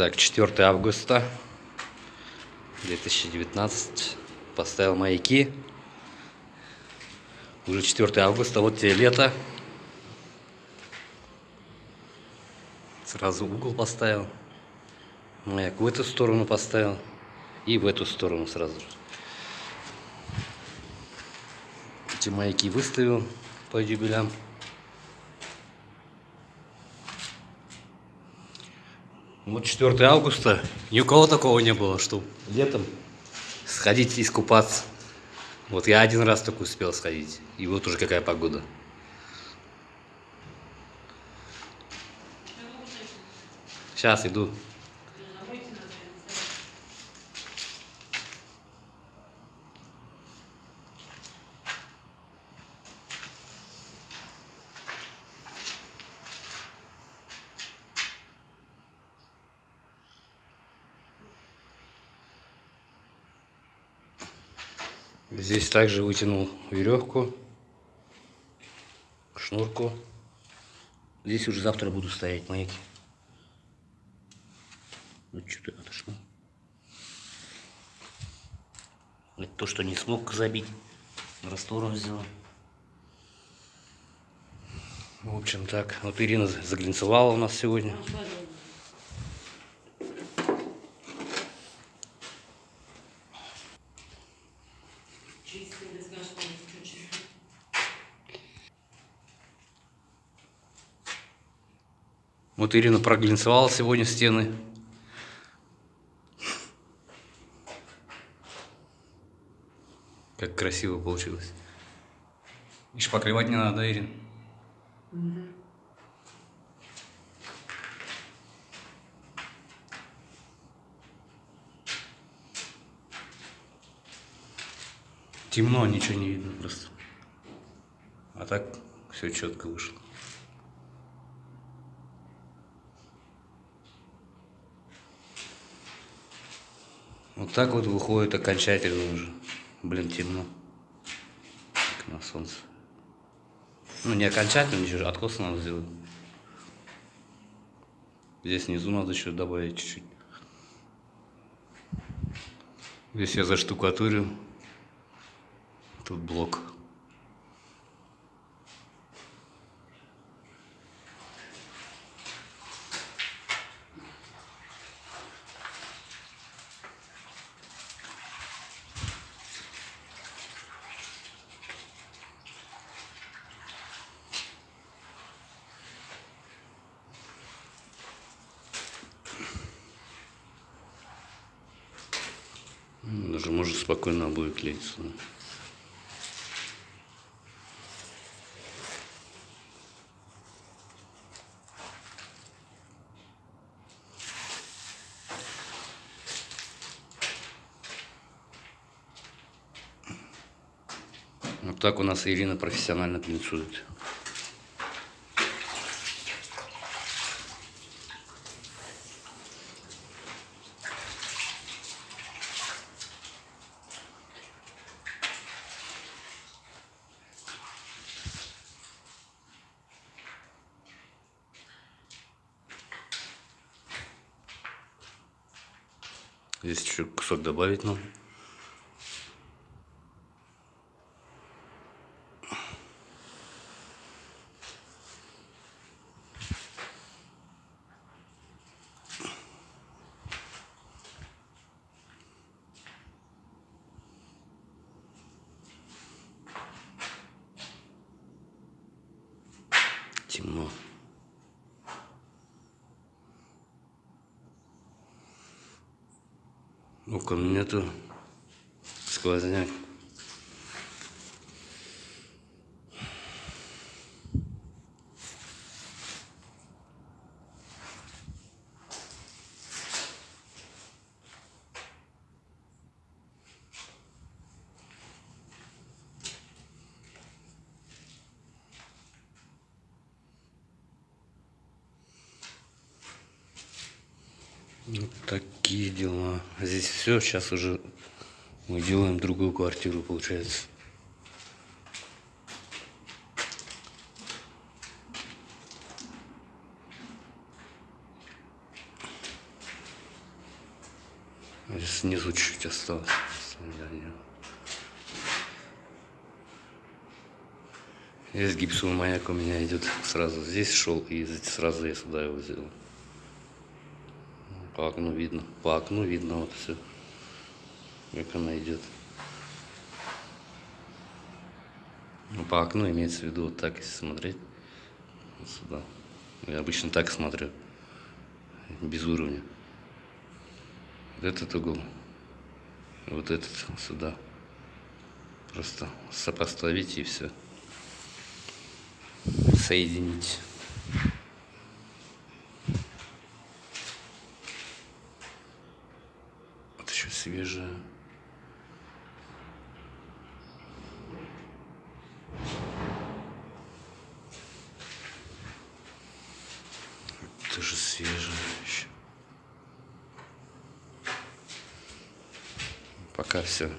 Так, 4 августа 2019. Поставил маяки. Уже 4 августа, вот тебе лето. Сразу угол поставил. Маяк в эту сторону поставил. И в эту сторону сразу же. Эти маяки выставил по юбилям. Вот 4 августа, ни у кого такого не было, что летом сходить искупаться. Вот я один раз только успел сходить, и вот уже какая погода. Сейчас иду. Здесь также вытянул веревку, шнурку. Здесь уже завтра буду стоять маяки. Вот что-то отошло. Это то, что не смог забить. Раствором взял. В общем так. Вот Ирина заглянцевала у нас сегодня. Вот Ирина проглянцевала сегодня стены. Как красиво получилось. Еще покрывать не надо, Ирин. Темно, ничего не видно просто. А так все четко вышло. Вот так вот выходит окончательно уже. Блин, темно. Как на солнце. Ну, не окончательно, ничего, откос надо сделать. Здесь внизу надо еще добавить чуть-чуть. Здесь я заштукатурил. Тут блок. Даже может спокойно обои клеиться. Вот так у нас Ирина профессионально плинцует. Здесь еще кусок добавить надо. темно. Окон нету. Сквозняк. Вот такие дела. Здесь все. Сейчас уже мы делаем другую квартиру, получается. Здесь снизу чуть-чуть осталось. Здесь гипсовый маяк у меня идет сразу здесь шел и сразу я сюда его взял. По окну видно. По окну видно вот все. Как она идет. Ну, по окну имеется в виду вот так, если смотреть. Вот сюда. Я обычно так смотрю. Без уровня. Вот этот угол. Вот этот сюда. Просто сопоставить и все. Соединить. Вот еще свежая. Тоже свежая еще. Пока все.